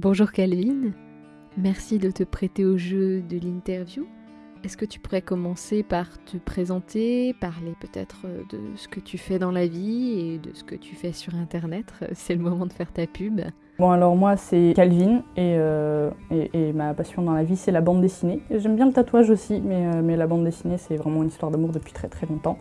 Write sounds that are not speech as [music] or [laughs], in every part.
Bonjour Calvin, merci de te prêter au jeu de l'interview. Est-ce que tu pourrais commencer par te présenter, parler peut-être de ce que tu fais dans la vie et de ce que tu fais sur Internet? C'est le moment de faire ta pub. Bon alors moi c'est Calvin et, euh, et, ma passion dans la vie c'est la bande dessinée. J'aime bien le tatouage aussi mais, euh, la bande dessinée c'est vraiment une histoire d'amour depuis très très longtemps.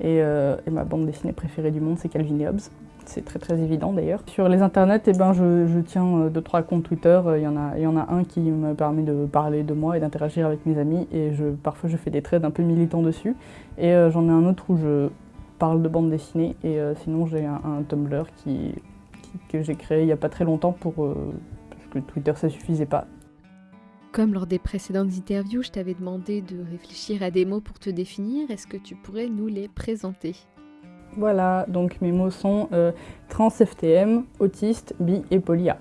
Et, euh, et, ma bande dessinée préférée du monde c'est Calvin et Hobbes. C'est très très évident d'ailleurs. Sur les internets, eh ben, je, tiens deux trois comptes Twitter. Il y, en a, il y en a un qui me permet de parler de moi et d'interagir avec mes amis. Et parfois je fais des trades un peu militants dessus. Et euh, j'en ai un autre où je parle de bande dessinée. Et euh, sinon j'ai un, Tumblr que j'ai créé il n'y a pas très longtemps pour, euh, parce que Twitter ça suffisait pas. Comme lors des précédentes interviews, je t'avais demandé de réfléchir à des mots pour te définir. Est-ce que tu pourrais nous les présenter? Voilà, donc mes mots sont euh, trans FTM, autiste, bi et polia.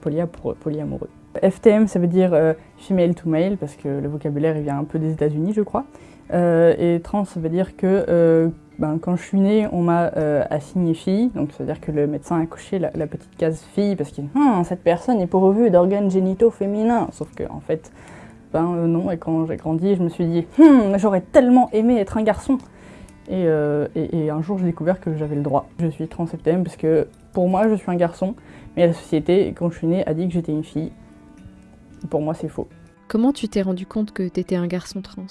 Polia pour polyamoureux. FTM, ça veut dire euh, female to male, parce que le vocabulaire il vient un peu des États-Unis, je crois. Euh, et trans, ça veut dire que ben, quand je suis née, on m'a assigné fille, donc ça veut dire que le médecin a coché la, petite case fille, parce que hm, cette personne est pourvue d'organes génitaux féminins. Sauf que, en fait, ben non, et quand j'ai grandi, je me suis dit, hm, j'aurais tellement aimé être un garçon. Et, euh, et, et, un jour, j'ai découvert que j'avais le droit. Je suis trans parce que pour moi, je suis un garçon, mais la société, quand je suis née, a dit que j'étais une fille. Pour moi, c'est faux. Comment tu t'es rendu compte que t'étais un garçon trans?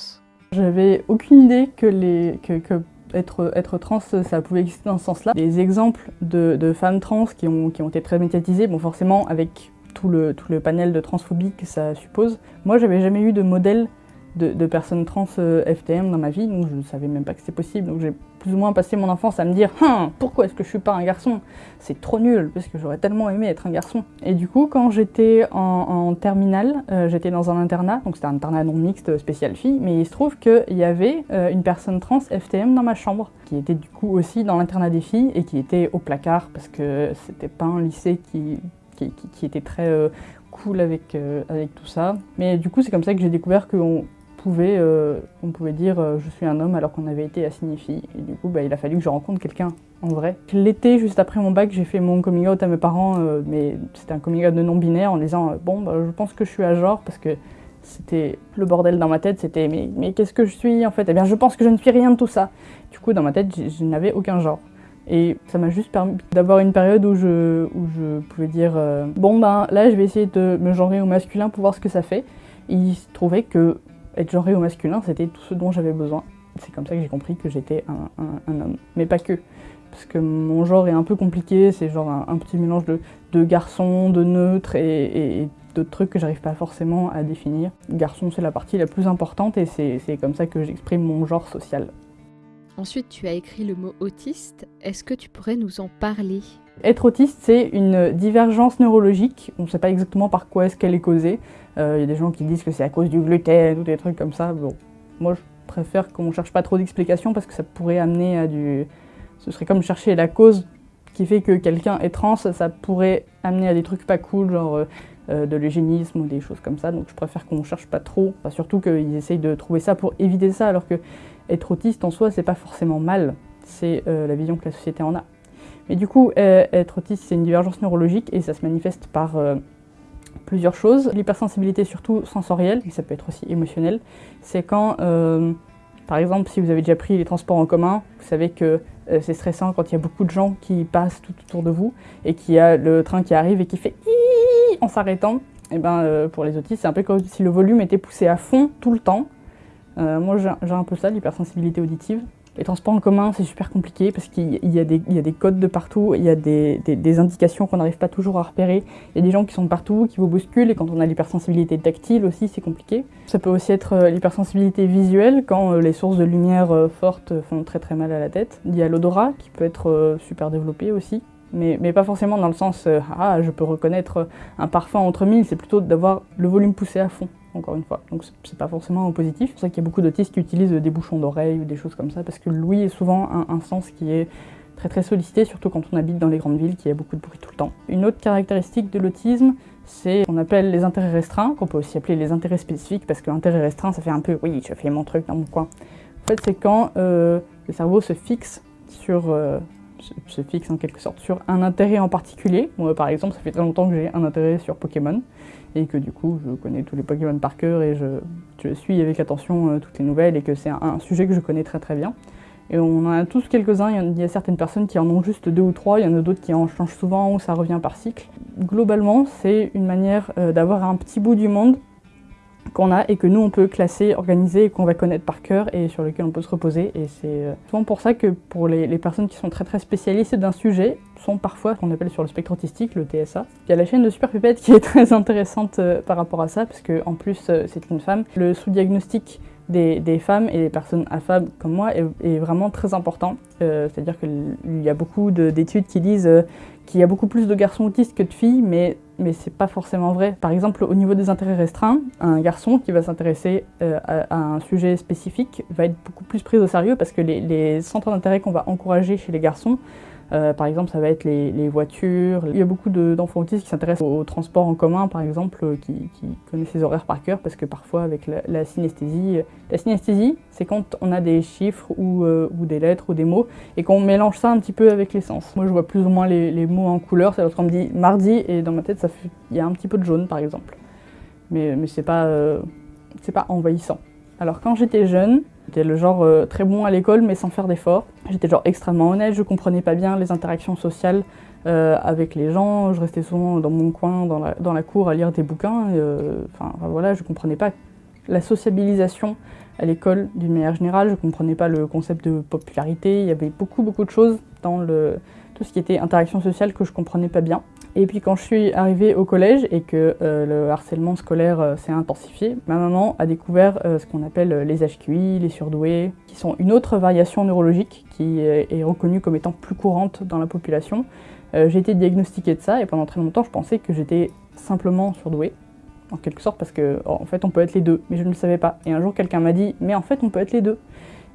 J'avais aucune idée que, les, que, que être, être, trans, ça pouvait exister dans ce sens-là. Des exemples de, de, femmes trans qui ont, qui ont été très médiatisées, bon, forcément, avec tout le, tout le panel de transphobie que ça suppose. Moi, j'avais jamais eu de modèle de, personnes trans euh, FTM dans ma vie, donc je ne savais même pas que c'était possible. Donc j'ai plus ou moins passé mon enfance à me dire hein, pourquoi est-ce que je suis pas un garçon? C'est trop nul, parce que j'aurais tellement aimé être un garçon. Et du coup, quand j'étais en, terminale, euh, j'étais dans un internat, donc c'était un internat non mixte spécial filles, mais il se trouve qu'il y avait euh, une personne trans FTM dans ma chambre, qui était du coup aussi dans l'internat des filles et qui était au placard, parce que c'était pas un lycée qui, était très euh, cool avec, avec tout ça. Mais du coup, c'est comme ça que j'ai découvert qu'on pouvait, euh, on pouvait dire euh, je suis un homme alors qu'on avait été assigné fille. Et du coup, bah, il a fallu que je rencontre quelqu'un en vrai. L'été, juste après mon bac, j'ai fait mon coming out à mes parents, euh, mais c'était un coming out de non-binaire en disant bon, bah, je pense que je suis à genre parce que c'était le bordel dans ma tête, c'était mais, qu'est-ce que je suis en fait? Eh bien, je pense que je ne suis rien de tout ça. Du coup, dans ma tête, je, n'avais aucun genre. Et ça m'a juste permis d'avoir une période où je, où je pouvais dire bon ben là je vais essayer de me genrer au masculin pour voir ce que ça fait. Il se trouvait que être genré au masculin, c'était tout ce dont j'avais besoin. C'est comme ça que j'ai compris que j'étais un, un, un, homme. Mais pas que. Parce que mon genre est un peu compliqué, c'est genre un, un, petit mélange de, de garçon, de neutre et, et, et d'autres trucs que j'arrive pas forcément à définir. Garçon, c'est la partie la plus importante et c'est comme ça que j'exprime mon genre social. Ensuite, tu as écrit le mot autiste. Est-ce que tu pourrais nous en parler? Être autiste, c'est une divergence neurologique. On ne sait pas exactement par quoi est-ce qu'elle est causée. Il euh, y a des gens qui disent que c'est à cause du gluten ou des trucs comme ça. Bon, moi, je préfère qu'on ne cherche pas trop d'explications parce que ça pourrait amener à du... Ce serait comme chercher la cause qui fait que quelqu'un est trans, ça pourrait amener à des trucs pas cool, genre euh, de l'eugénisme ou des choses comme ça. Donc je préfère qu'on cherche pas trop. Enfin, surtout qu'ils essayent de trouver ça pour éviter ça, alors que être autiste en soi, c'est pas forcément mal. C'est euh, la vision que la société en a. Mais du coup, euh, être autiste, c'est une divergence neurologique et ça se manifeste par euh, plusieurs choses. L'hypersensibilité, surtout sensorielle, mais ça peut être aussi émotionnel. C'est quand, euh, par exemple, si vous avez déjà pris les transports en commun, vous savez que c'est stressant quand il y a beaucoup de gens qui passent tout autour de vous et qu'il y a le train qui arrive et qui fait en s'arrêtant. Et ben, pour les autistes, c'est un peu comme si le volume était poussé à fond tout le temps. Euh, moi, j'ai un peu ça, l'hypersensibilité auditive. Les transports en commun, c'est super compliqué parce qu'il y, a des codes de partout, il y a des, indications qu'on n'arrive pas toujours à repérer. Il y a des gens qui sont partout, qui vous bousculent, et quand on a l'hypersensibilité tactile aussi, c'est compliqué. Ça peut aussi être euh, l'hypersensibilité visuelle, quand euh, les sources de lumière euh, fortes font très très mal à la tête. Il y a l'odorat, qui peut être super développé aussi. Mais, mais, pas forcément dans le sens ah je peux reconnaître un parfum entre mille, c'est plutôt d'avoir le volume poussé à fond encore une fois. Donc c'est pas forcément positif. C'est pour ça qu'il y a beaucoup d'autistes qui utilisent des bouchons d'oreilles ou des choses comme ça, parce que l'ouïe est souvent un, sens qui est très très sollicité, surtout quand on habite dans les grandes villes, qui a beaucoup de bruit tout le temps. Une autre caractéristique de l'autisme, c'est qu'on appelle les intérêts restreints, qu'on peut aussi appeler les intérêts spécifiques, parce que l'intérêt restreint, ça fait un peu « oui, je fais mon truc dans mon coin ». En fait, c'est quand euh, le cerveau se fixe sur, euh, se, fixe en quelque sorte sur un intérêt en particulier. Moi, par exemple, ça fait très longtemps que j'ai un intérêt sur Pokémon et que du coup, je connais tous les Pokémon par cœur et je, suis avec attention toutes les nouvelles et que c'est un, sujet que je connais très très bien. Et on en a tous quelques-uns, il y a certaines personnes qui en ont juste deux ou trois, il y en a d'autres qui en changent souvent ou ça revient par cycle. Globalement, c'est une manière d'avoir un petit bout du monde qu'on a et que nous on peut classer, organiser et qu'on va connaître par cœur et sur lequel on peut se reposer. Et c'est euh, souvent pour ça que pour les, personnes qui sont très très spécialistes d'un sujet, sont parfois ce qu'on appelle sur le spectre autistique, le TSA. Il y a la chaîne de Super Pipette qui est [laughs] très intéressante euh, par rapport à ça, parce qu'en plus euh, c'est une femme. Le sous-diagnostic des, femmes et des personnes affables comme moi est, vraiment très important. C'est-à-dire qu'il y a beaucoup d'études qui disent qu'il y a beaucoup plus de garçons autistes que de filles, mais mais c'est pas forcément vrai. Par exemple, au niveau des intérêts restreints, un garçon qui va s'intéresser euh, à, un sujet spécifique va être beaucoup plus pris au sérieux parce que les, les centres d'intérêt qu'on va encourager chez les garçons euh, par exemple, ça va être les, voitures. Il y a beaucoup d'enfants autistes qui s'intéressent au, transport en commun, par exemple, euh, qui, connaissent les horaires par cœur, parce que parfois, avec la, synesthésie... La synesthésie, c'est quand on a des chiffres ou, euh, des lettres ou des mots, et qu'on mélange ça un petit peu avec les sens. Moi, je vois plus ou moins les, mots en couleur. C'est lorsqu'on me dit mardi, et dans ma tête, il y a un petit peu de jaune, par exemple. Mais, mais c'est pas, c'est pas envahissant. Alors, quand j'étais jeune, J'étais le genre euh, très bon à l'école mais sans faire d'efforts. J'étais genre extrêmement honnête, je comprenais pas bien les interactions sociales euh, avec les gens, je restais souvent dans mon coin, dans la, dans la cour à lire des bouquins. Euh, enfin voilà, je comprenais pas la sociabilisation à l'école d'une manière générale, je comprenais pas le concept de popularité, il y avait beaucoup beaucoup de choses dans le, tout ce qui était interaction sociale que je comprenais pas bien. Et puis quand je suis arrivée au collège et que euh, le harcèlement scolaire euh, s'est intensifié, ma maman a découvert euh, ce qu'on appelle les HQI, les surdoués, qui sont une autre variation neurologique qui est reconnue comme étant plus courante dans la population. J'ai été diagnostiquée de ça et pendant très longtemps je pensais que j'étais simplement surdouée, en quelque sorte parce que en fait on peut être les deux, mais je ne le savais pas. Et un jour quelqu'un m'a dit mais en fait on peut être les deux.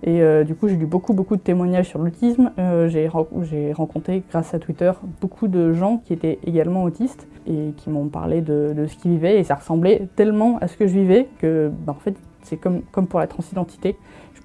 Et euh, du coup, j'ai lu beaucoup, beaucoup de témoignages sur l'autisme. Euh, j'ai rencontré, grâce à Twitter, beaucoup de gens qui étaient également autistes et qui m'ont parlé de, ce qu'ils vivaient. Et ça ressemblait tellement à ce que je vivais que, bah, en fait, c'est comme, comme pour la transidentité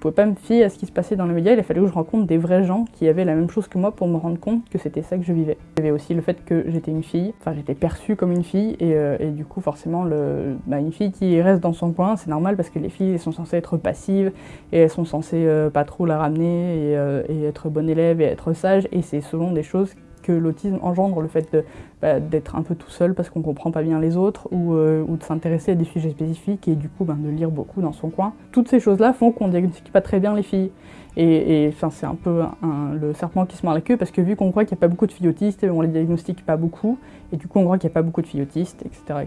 pouvais pas me fier à ce qui se passait dans les médias, il a fallu que je rencontre des vrais gens qui avaient la même chose que moi pour me rendre compte que c'était ça que je vivais. Il y avait aussi le fait que j'étais une fille, enfin j'étais perçue comme une fille, et, euh, du coup forcément le, bah, une fille qui reste dans son coin, c'est normal parce que les filles sont censées être passives, et elles sont censées euh, pas trop la ramener, et, euh, et être bonne élève, et être sage, et c'est souvent des choses que l'autisme engendre, le fait bah, d'être un peu tout seul parce qu'on comprend pas bien les autres ou, euh, ou de s'intéresser à des sujets spécifiques et du coup ben, de lire beaucoup dans son coin. Toutes ces choses-là font qu'on diagnostique pas très bien les filles. Et, c'est un peu le serpent qui se mord la queue parce que vu qu'on croit qu'il n'y a pas beaucoup de filles autistes, on les diagnostique pas beaucoup et du coup on croit qu'il n'y a pas beaucoup de filles autistes, etc.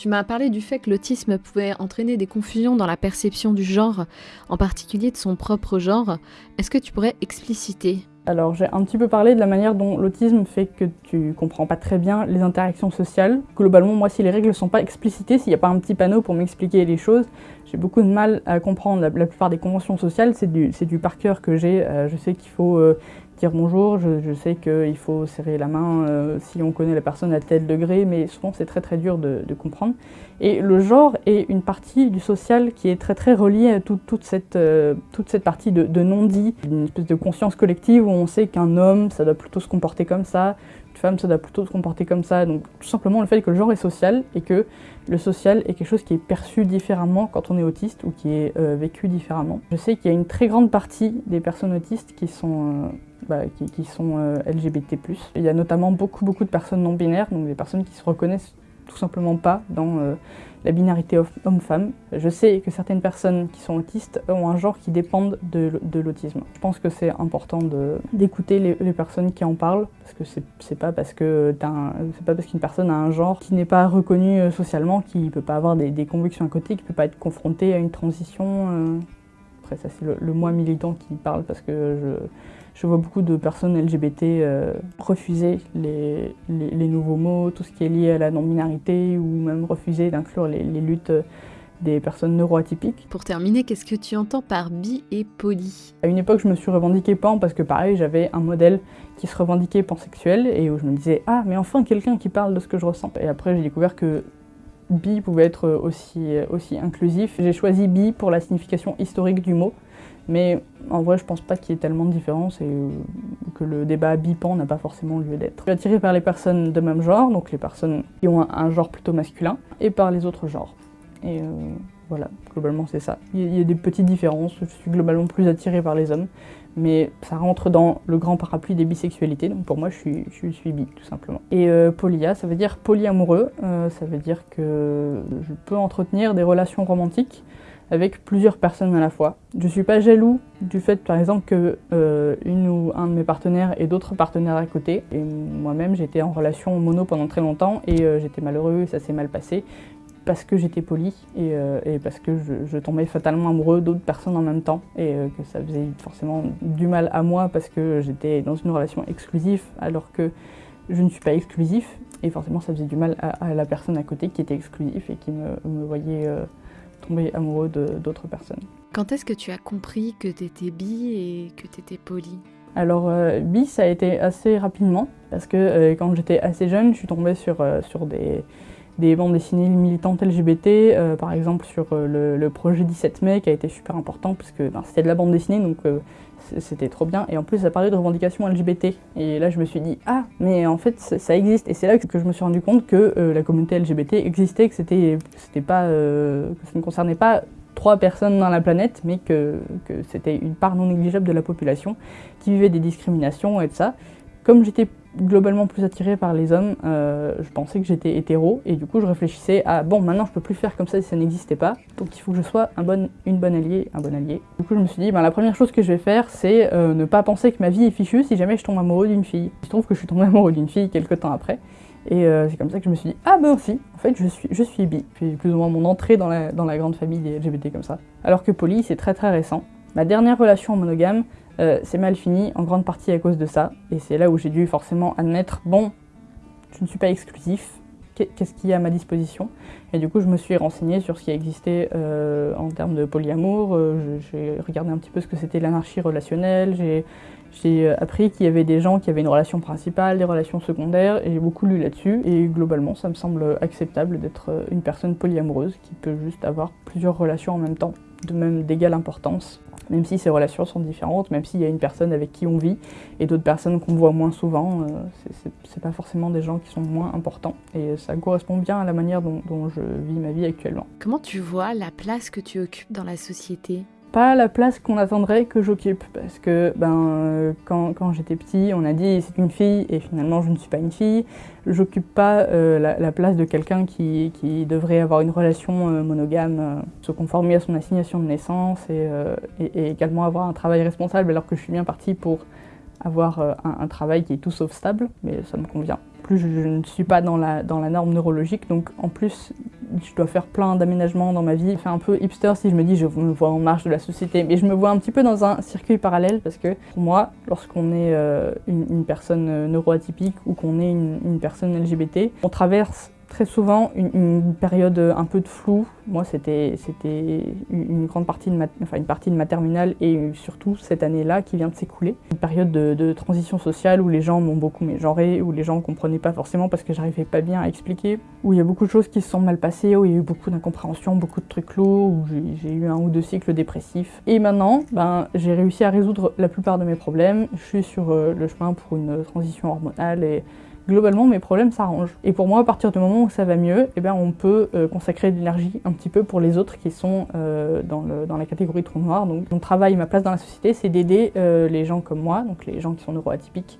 Tu m'as parlé du fait que l'autisme pouvait entraîner des confusions dans la perception du genre, en particulier de son propre genre. Est-ce que tu pourrais expliciter alors j'ai un petit peu parlé de la manière dont l'autisme fait que tu comprends pas très bien les interactions sociales. Globalement, moi, si les règles ne sont pas explicitées, s'il n'y a pas un petit panneau pour m'expliquer les choses, j'ai beaucoup de mal à comprendre. La, plupart des conventions sociales, c'est du, du par cœur que j'ai. Euh, je sais qu'il faut euh, dire bonjour, je, sais qu'il faut serrer la main euh, si on connaît la personne à tel degré, mais souvent c'est très très dur de, comprendre. Et le genre est une partie du social qui est très très reliée à toute, cette, euh, toute cette partie de, de non-dit, une espèce de conscience collective où on sait qu'un homme, ça doit plutôt se comporter comme ça, femme, ça doit plutôt se comporter comme ça. Donc tout simplement le fait que le genre est social et que le social est quelque chose qui est perçu différemment quand on est autiste ou qui est euh, vécu différemment. Je sais qu'il y a une très grande partie des personnes autistes qui sont bah, qui, sont euh, LGBT+. Il y a notamment beaucoup, beaucoup de personnes non binaires, donc des personnes qui se reconnaissent tout simplement pas dans euh, la binarité homme-femme. Je sais que certaines personnes qui sont autistes ont un genre qui dépend de, l'autisme. Je pense que c'est important d'écouter les, personnes qui en parlent, parce que c'est pas parce pas parce qu'une personne a un genre qui n'est pas reconnu euh, socialement, qui peut pas avoir des, convictions à côté, qui peut pas être confronté à une transition. Après ça c'est le, le moi militant qui parle parce que je je vois beaucoup de personnes LGBT euh, refuser les, nouveaux mots, tout ce qui est lié à la non-binarité, ou même refuser d'inclure les, luttes des personnes neuroatypiques. Pour terminer, qu'est-ce que tu entends par bi et poly? À une époque, je me suis revendiquée pan parce que pareil, j'avais un modèle qui se revendiquait pansexuel et où je me disais ah mais enfin quelqu'un qui parle de ce que je ressens. Et après, j'ai découvert que bi pouvait être aussi, aussi inclusif. J'ai choisi bi pour la signification historique du mot mais en vrai, je pense pas qu'il y ait tellement de différence et euh, que le débat bipan n'a pas forcément lieu d'être. Je suis attirée par les personnes de même genre, donc les personnes qui ont un, genre plutôt masculin, et par les autres genres. Et voilà, globalement c'est ça. Il y a des petites différences, je suis globalement plus attirée par les hommes, mais ça rentre dans le grand parapluie des bisexualités, donc pour moi je suis, je suis bi tout simplement. Et euh, polia, ça veut dire polyamoureux, euh, ça veut dire que je peux entretenir des relations romantiques avec plusieurs personnes à la fois. Je suis pas jaloux du fait par exemple que euh, une ou un de mes partenaires ait d'autres partenaires à côté. Et moi-même j'étais en relation mono pendant très longtemps et j'étais malheureux, ça s'est mal passé parce que j'étais poli et, euh, parce que je, tombais fatalement amoureux d'autres personnes en même temps et euh, que ça faisait forcément du mal à moi parce que j'étais dans une relation exclusive alors que je ne suis pas exclusif et forcément ça faisait du mal à, la personne à côté qui était exclusif et qui me, voyait euh, tomber amoureux d'autres personnes. Quand est-ce que tu as compris que tu étais bi et que tu étais poli alors bi ça a été assez rapidement parce que quand j'étais assez jeune je suis tombée sur, sur des, des bandes dessinées militantes LGBT, euh, par exemple sur euh, le, projet 17 mai qui a été super important parce que ben, c'était de la bande dessinée donc euh, c'était trop bien. Et en plus ça parlait de revendications LGBT et là je me suis dit ah mais en fait ça existe. Et c'est là que je me suis rendu compte que la communauté LGBT existait, que c'était pas que ça ne concernait pas trois personnes dans la planète mais que, que c'était une part non négligeable de la population qui vivait des discriminations et de ça. Comme j'étais globalement plus attirée par les hommes, euh, je pensais que j'étais hétéro, et du coup je réfléchissais à bon maintenant je peux plus faire comme ça si ça n'existait pas, donc il faut que je sois un bon, une bonne alliée, un bon allié. Du coup je me suis dit ben, la première chose que je vais faire c'est euh, ne pas penser que ma vie est fichue si jamais je tombe amoureux d'une fille. Il se trouve que je suis tombée amoureux d'une fille quelques temps après, et euh, c'est comme ça que je me suis dit ah ben si, en fait je suis, je suis bi. Puis plus ou moins mon entrée dans la, dans la grande famille des LGBT comme ça. Alors que poly c'est très très récent. Ma dernière relation monogame, euh, c'est mal fini, en grande partie à cause de ça. Et c'est là où j'ai dû forcément admettre, bon, je ne suis pas exclusif, qu'est-ce qu'il y a à ma disposition? Et du coup, je me suis renseignée sur ce qui existait euh, en termes de polyamour. Euh, j'ai regardé un petit peu ce que c'était l'anarchie relationnelle. J'ai appris qu'il y avait des gens qui avaient une relation principale, des relations secondaires, et j'ai beaucoup lu là-dessus. Et globalement, ça me semble acceptable d'être une personne polyamoureuse qui peut juste avoir plusieurs relations en même temps, de même d'égale importance même si ces relations sont différentes, même s'il y a une personne avec qui on vit et d'autres personnes qu'on voit moins souvent, euh, c'est pas forcément des gens qui sont moins importants. Et ça correspond bien à la manière dont, dont je vis ma vie actuellement. Comment tu vois la place que tu occupes dans la société? Pas la place qu'on attendrait que j'occupe. Parce que ben, euh, quand, quand j'étais petit, on a dit c'est une fille et finalement je ne suis pas une fille. J'occupe pas euh, la, place de quelqu'un qui, qui, devrait avoir une relation euh, monogame, se conformer à son assignation de naissance et, également avoir un travail responsable alors que je suis bien partie pour avoir un travail qui est tout sauf stable, mais ça me convient. Je, je ne suis pas dans la, norme neurologique, donc en plus je dois faire plein d'aménagements dans ma vie. C'est un peu hipster si je me dis je me vois en marge de la société, mais je me vois un petit peu dans un circuit parallèle parce que pour moi, lorsqu'on est euh, une, personne euh, neuroatypique ou qu'on est une personne LGBT, on traverse très souvent une, période un peu de flou. Moi, c'était une grande partie de ma, enfin, une partie de ma terminale et surtout cette année-là qui vient de s'écouler. Une période de, transition sociale où les gens m'ont beaucoup mégenré, où les gens ne comprenaient pas forcément parce que j'arrivais pas bien à expliquer, où il y a beaucoup de choses qui se sont mal passées, où il y a eu beaucoup d'incompréhension, beaucoup de trucs lourds, où j'ai eu un ou deux cycles dépressifs. Et maintenant, ben, j'ai réussi à résoudre la plupart de mes problèmes. Je suis sur euh, le chemin pour une transition hormonale et globalement mes problèmes s'arrangent. Et pour moi, à partir du moment où ça va mieux, eh bien, on peut euh, consacrer de l'énergie un petit peu pour les autres qui sont euh, dans, le, dans, la catégorie trou noir. Donc mon travail, ma place dans la société, c'est d'aider euh, les gens comme moi, donc les gens qui sont neuroatypiques,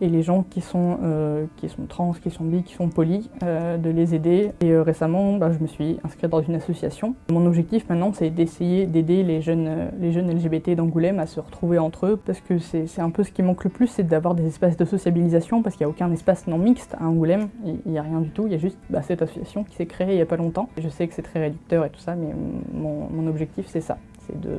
et les gens qui sont, euh, qui sont trans, qui sont bi, qui sont polis, euh, de les aider. Et euh, récemment, bah, je me suis inscrite dans une association. Mon objectif maintenant, c'est d'essayer d'aider les jeunes, les jeunes LGBT d'Angoulême à se retrouver entre eux, parce que c'est un peu ce qui manque le plus, c'est d'avoir des espaces de sociabilisation, parce qu'il n'y a aucun espace non mixte à Angoulême, il n'y a rien du tout, il y a juste bah, cette association qui s'est créée il n'y a pas longtemps. Je sais que c'est très réducteur et tout ça, mais mon, mon objectif, c'est ça, c'est de,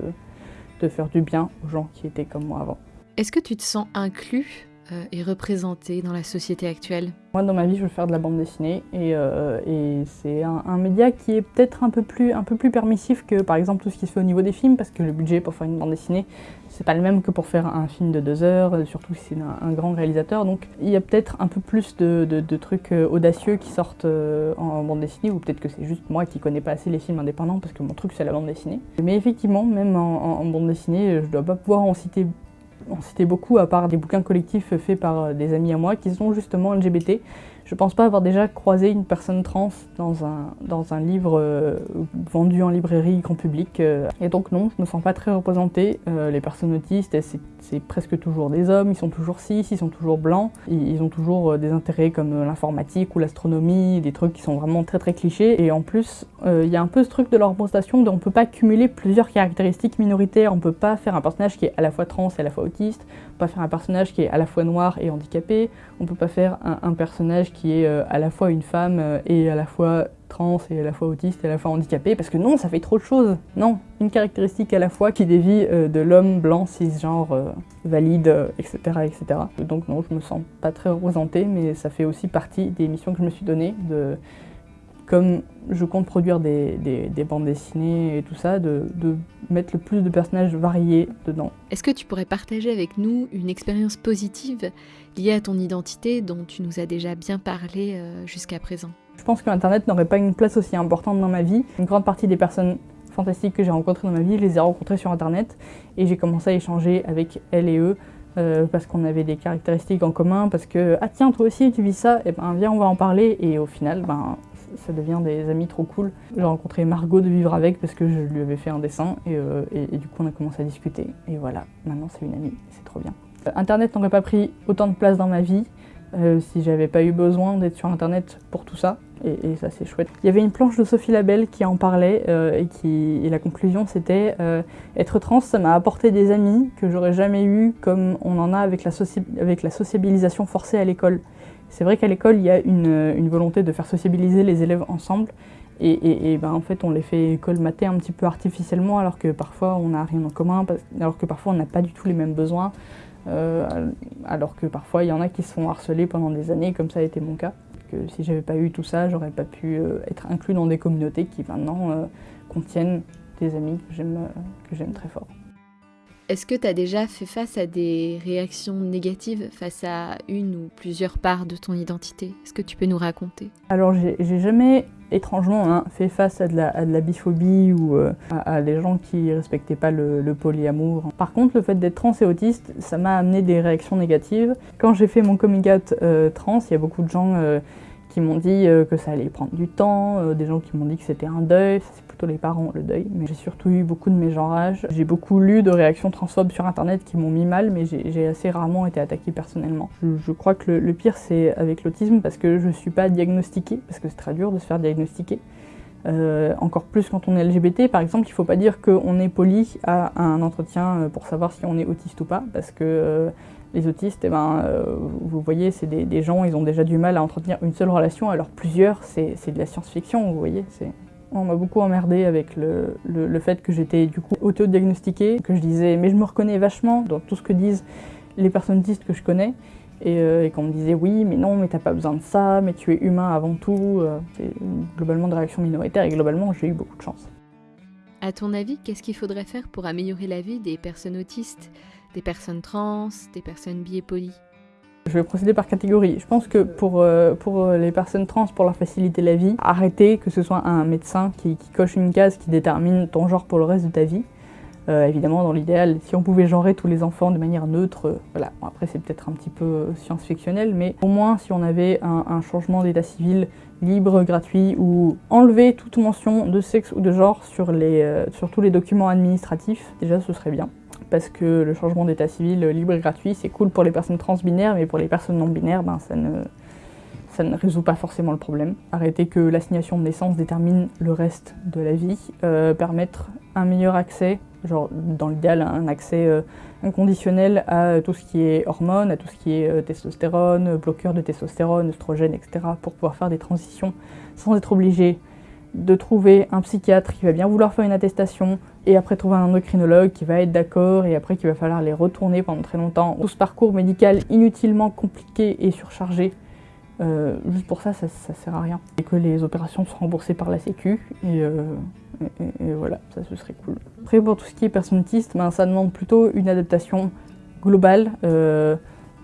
de faire du bien aux gens qui étaient comme moi avant. Est-ce que tu te sens inclus est représenté dans la société actuelle Moi, dans ma vie, je veux faire de la bande dessinée et, euh, c'est un, média qui est peut-être un, peu plus, un peu plus permissif que par exemple tout ce qui se fait au niveau des films parce que le budget pour faire une bande dessinée, c'est pas le même que pour faire un film de deux heures, euh, surtout si c'est un, grand réalisateur. Donc il y a peut-être un peu plus de, trucs audacieux qui sortent en bande dessinée ou peut-être que c'est juste moi qui connais pas assez les films indépendants parce que mon truc c'est la bande dessinée. Mais effectivement, même en, en bande dessinée, je dois pas pouvoir en citer en citer beaucoup, à part des bouquins collectifs faits par des amis à moi qui sont justement LGBT. Je pense pas avoir déjà croisé une personne trans dans un, dans un livre euh, vendu en librairie grand public. Euh. et donc non, je me sens pas très représentée. Euh, les personnes autistes, c'est presque toujours des hommes, ils sont toujours cis, ils sont toujours blancs, ils, ont toujours des intérêts comme l'informatique ou l'astronomie, des trucs qui sont vraiment très très clichés. Et en plus, il y a un peu ce truc de leur représentation on peut pas cumuler plusieurs caractéristiques minoritaires. On peut pas faire un personnage qui est à la fois trans et à la fois autiste, on peut pas faire un personnage qui est à la fois noir et handicapé, on peut pas faire un, un personnage qui est euh, à la fois une femme euh, et à la fois trans et à la fois autiste et à la fois handicapée, parce que non, ça fait trop de choses. Non, une caractéristique à la fois qui dévie euh, de l'homme blanc, cisgenre, valide, etc., etc. Donc non, je me sens pas très représentée, mais ça fait aussi partie des missions que je me suis données comme je compte produire des, bandes dessinées et tout ça, de, mettre le plus de personnages variés dedans. Est-ce que tu pourrais partager avec nous une expérience positive liée à ton identité dont tu nous as déjà bien parlé euh, jusqu'à présent? Je pense que Internet n'aurait pas une place aussi importante dans ma vie. Une grande partie des personnes fantastiques que j'ai rencontrées dans ma vie, je les ai rencontrées sur Internet et j'ai commencé à échanger avec elles et eux euh, parce qu'on avait des caractéristiques en commun, parce que ah tiens toi aussi tu vis ça, et eh ben viens on va en parler et au final ben ça devient des amis trop cool. J'ai rencontré Margot de Vivre Avec parce que je lui avais fait un dessin euh, et, du coup on a commencé à discuter. Et voilà, maintenant c'est une amie, c'est trop bien. Euh, Internet n'aurait pas pris autant de place dans ma vie euh, si j'avais pas eu besoin d'être sur Internet pour tout ça. Et, ça c'est chouette. Il y avait une planche de Sophie Labelle qui en parlait et, qui, et la conclusion c'était être trans ça m'a apporté des amis que j'aurais jamais eu comme on en a avec la, avec la sociabilisation forcée à l'école. C'est vrai qu'à l'école, il y a une, volonté de faire sociabiliser les élèves ensemble. Et, ben, en fait, on les fait colmater un petit peu artificiellement, alors que parfois on n'a rien en commun, alors que parfois on n'a pas du tout les mêmes besoins, euh, alors que parfois il y en a qui se font harceler pendant des années, comme ça a été mon cas. Que si j'avais pas eu tout ça, j'aurais pas pu euh, être inclus dans des communautés qui maintenant euh, contiennent des amis que j'aime très fort. Est-ce que tu as déjà fait face à des réactions négatives face à une ou plusieurs parts de ton identité? Est-ce que tu peux nous raconter? Alors j'ai jamais étrangement hein, fait face à de la, biphobie ou euh, à, des gens qui respectaient pas le, polyamour. Par contre, le fait d'être trans et autiste, ça m'a amené des réactions négatives. Quand j'ai fait mon coming out euh, trans, il y a beaucoup de gens euh, qui m'ont dit que ça allait prendre du temps, des gens qui m'ont dit que c'était un deuil, les parents le deuil, mais j'ai surtout eu beaucoup de mégenrage. J'ai beaucoup lu de réactions transphobes sur internet qui m'ont mis mal, mais j'ai assez rarement été attaquée personnellement. Je, crois que le, pire c'est avec l'autisme parce que je suis pas diagnostiquée, parce que c'est très dur de se faire diagnostiquer. Euh, encore plus quand on est LGBT, par exemple, il ne faut pas dire qu'on est poli à un entretien euh, pour savoir si on est autiste ou pas, parce que euh, les autistes, eh ben, vous voyez, c'est des, gens, ils ont déjà du mal à entretenir une seule relation, alors plusieurs, c'est de la science-fiction, vous voyez. On m'a beaucoup emmerdé avec le, fait que j'étais du coup auto-diagnostiquée, que je disais mais je me reconnais vachement dans tout ce que disent les personnes autistes que je connais, et, euh, qu'on me disait oui mais non mais t'as pas besoin de ça, mais tu es humain avant tout. Euh, c'est globalement des réactions minoritaires et globalement j'ai eu beaucoup de chance. À ton avis, qu'est-ce qu'il faudrait faire pour améliorer la vie des personnes autistes, des personnes trans, des personnes biépolies je vais procéder par catégorie. Je pense que pour, euh, pour euh, les personnes trans, pour leur faciliter la vie, arrêter que ce soit un médecin qui, coche une case qui détermine ton genre pour le reste de ta vie. Euh, évidemment, dans l'idéal, si on pouvait genrer tous les enfants de manière neutre, voilà. après, c'est peut-être un petit peu science-fictionnel, mais au moins, si on avait un, changement d'état civil libre, gratuit, ou enlever toute mention de sexe ou de genre sur, les, sur tous les documents administratifs, déjà, ce serait bien parce que le changement d'état civil libre et gratuit, c'est cool pour les personnes transbinaires, mais pour les personnes non binaires, ben, ça, ne, ça ne résout pas forcément le problème. Arrêter que l'assignation de naissance détermine le reste de la vie, euh, permettre un meilleur accès, genre dans l'idéal un accès euh, inconditionnel à tout ce qui est hormones, à tout ce qui est euh, testostérone, bloqueur de testostérone, oestrogène, etc. pour pouvoir faire des transitions sans être obligé de trouver un psychiatre qui va bien vouloir faire une attestation, et après trouver un endocrinologue qui va être d'accord, et après qu'il va falloir les retourner pendant très longtemps. Tout ce parcours médical inutilement compliqué et surchargé, euh, juste pour ça, ça, ça, sert à rien. Et que les opérations soient remboursées par la Sécu, et, euh, voilà, ça ce serait cool. Après pour tout ce qui est personne autiste, ben, ça demande plutôt une adaptation globale. Euh,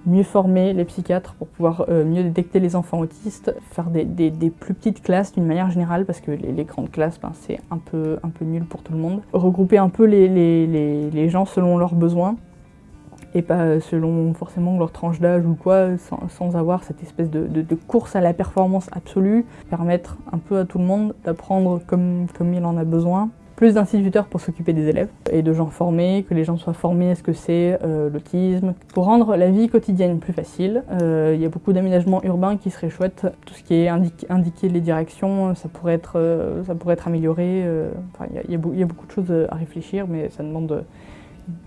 mieux former les psychiatres pour pouvoir euh, mieux détecter les enfants autistes, faire des, plus petites classes d'une manière générale parce que les, grandes classes ben, c'est un peu, un peu nul pour tout le monde. Regrouper un peu les, les, gens selon leurs besoins et pas selon forcément leur tranche d'âge ou quoi, sans, avoir cette espèce de, course à la performance absolue, permettre un peu à tout le monde d'apprendre comme, comme il en a besoin. Plus d'instituteurs pour s'occuper des élèves et de gens formés, que les gens soient formés à ce que c'est euh, l'autisme, pour rendre la vie quotidienne plus facile. Euh, il y a beaucoup d'aménagements urbains qui seraient chouettes. Tout ce qui est indiquer les directions, ça pourrait être, euh, ça pourrait être amélioré. il, y a, beaucoup de choses à réfléchir, mais ça demande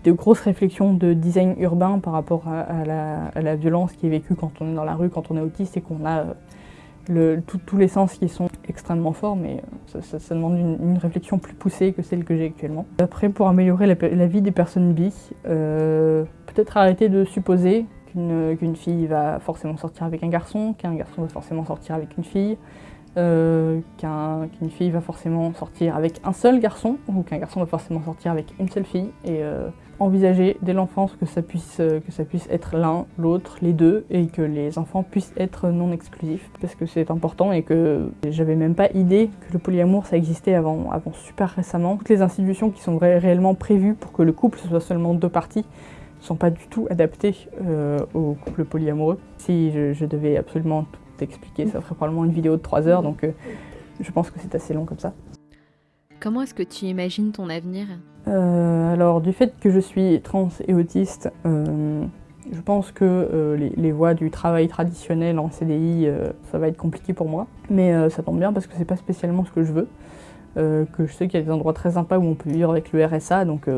de grosses réflexions de design urbain par rapport à, la, violence qui est vécue quand on est dans la rue, quand on est autiste et qu'on a tous les sens qui sont extrêmement forts, mais ça, demande une, réflexion plus poussée que celle que j'ai actuellement. Après, pour améliorer la, vie des personnes bi, euh, peut-être arrêter de supposer qu'une fille va forcément sortir avec un garçon, qu'un garçon va forcément sortir avec une fille, euh, qu'une fille va forcément sortir avec un seul garçon ou qu'un garçon va forcément sortir avec une seule fille et euh, envisager dès l'enfance que ça puisse euh, que ça puisse être l'un, l'autre, les deux et que les enfants puissent être non exclusifs parce que c'est important et que j'avais même pas idée que le polyamour ça existait avant, avant super récemment. Toutes les institutions qui sont réellement prévues pour que le couple soit seulement deux parties sont pas du tout adaptées au couple polyamoureux. Si je, je devais absolument tout expliquer. Ça ferait probablement une vidéo de 3 heures, donc euh, je pense que c'est assez long comme ça. Comment est-ce que tu imagines ton avenir? Euh, Alors, du fait que je suis trans et autiste, euh, je pense que les, voies du travail traditionnel en CDI, ça va être compliqué pour moi. Mais ça tombe bien parce que c'est pas spécialement ce que je veux. que je sais qu'il y a des endroits très sympas où on peut vivre avec le RSA, donc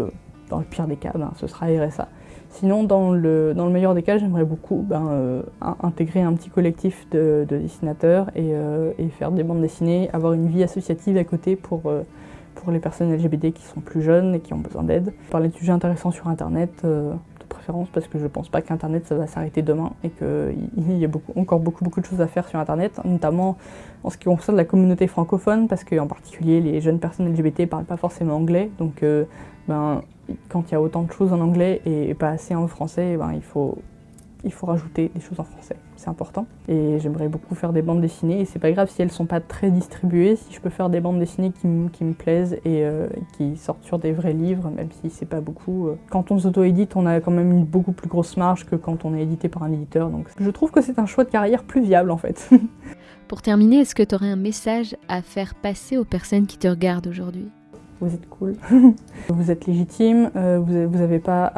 dans le pire des cas, ben, ce sera RSA. Sinon, dans le, dans le meilleur des cas, j'aimerais beaucoup ben, euh, intégrer un petit collectif de, dessinateurs euh, et, faire des bandes dessinées, avoir une vie associative à côté pour, euh, pour les personnes LGBT qui sont plus jeunes et qui ont besoin d'aide. Parler de sujets intéressants sur Internet, de préférence, parce que je pense pas qu'Internet ça va s'arrêter demain et qu'il y a encore beaucoup, beaucoup de choses à faire sur Internet, notamment en ce qui concerne la communauté francophone, parce qu'en particulier les jeunes personnes LGBT parlent pas forcément anglais, donc ben, quand il y a autant de choses en anglais et pas assez en français, ben, il, faut, il faut rajouter des choses en français. C'est important. Et j'aimerais beaucoup faire des bandes dessinées. Et c'est pas grave si elles sont pas très distribuées, si je peux faire des bandes dessinées qui, me plaisent et euh, qui sortent sur des vrais livres, même si c'est pas beaucoup. Euh. Quand on s'auto-édite, on a quand même une beaucoup plus grosse marge que quand on est édité par un éditeur. Donc je trouve que c'est un choix de carrière plus viable en fait. [laughs] Pour terminer, est-ce que tu aurais un message à faire passer aux personnes qui te regardent aujourd'hui? Vous êtes cool, [laughs] vous êtes légitime, euh, vous n'avez pas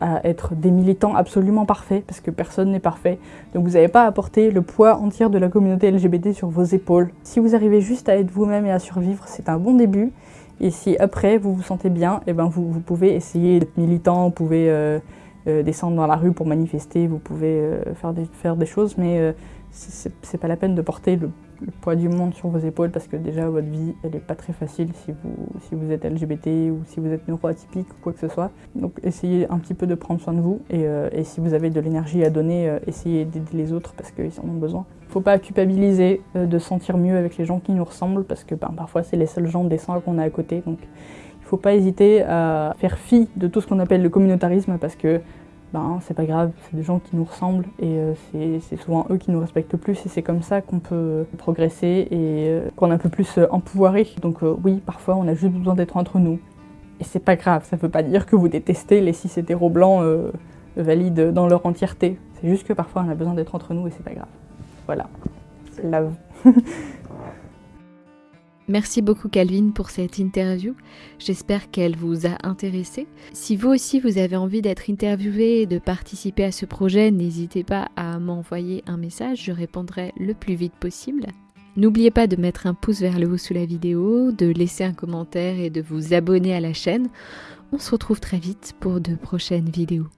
à, être des militants absolument parfaits, parce que personne n'est parfait. Donc vous n'avez pas à porter le poids entier de la communauté LGBT sur vos épaules. Si vous arrivez juste à être vous-même et à survivre, c'est un bon début. Et si après vous vous sentez bien, et eh ben vous, pouvez essayer d'être militant, vous pouvez euh, euh, descendre dans la rue pour manifester, vous pouvez faire, des, faire des choses, mais c'est pas la peine de porter le le poids du monde sur vos épaules parce que déjà votre vie elle est pas très facile si vous, si vous êtes LGBT ou si vous êtes neuroatypique ou quoi que ce soit. Donc essayez un petit peu de prendre soin de vous et, euh, si vous avez de l'énergie à donner, euh, essayez d'aider les autres parce qu'ils en ont besoin. Faut pas culpabiliser euh, de sentir mieux avec les gens qui nous ressemblent parce que ben, parfois c'est les seuls gens décents qu'on a à côté. Donc il faut pas hésiter à faire fi de tout ce qu'on appelle le communautarisme parce que ben, c'est pas grave, c'est des gens qui nous ressemblent et euh, c'est souvent eux qui nous respectent le plus et c'est comme ça qu'on peut progresser et euh, qu'on est un peu plus euh, empouvoiré. Donc oui, parfois on a juste besoin d'être entre nous. Et c'est pas grave, ça veut pas dire que vous détestez les cis hétéros blancs valides dans leur entièreté. C'est juste que parfois on a besoin d'être entre nous et c'est pas grave. Voilà. Love. [laughs] Merci beaucoup Calvin pour cette interview. J'espère qu'elle vous a intéressé. Si vous aussi vous avez envie d'être interviewé et de participer à ce projet, n'hésitez pas à m'envoyer un message, je répondrai le plus vite possible. N'oubliez pas de mettre un pouce vers le haut sous la vidéo, de laisser un commentaire et de vous abonner à la chaîne. On se retrouve très vite pour de prochaines vidéos.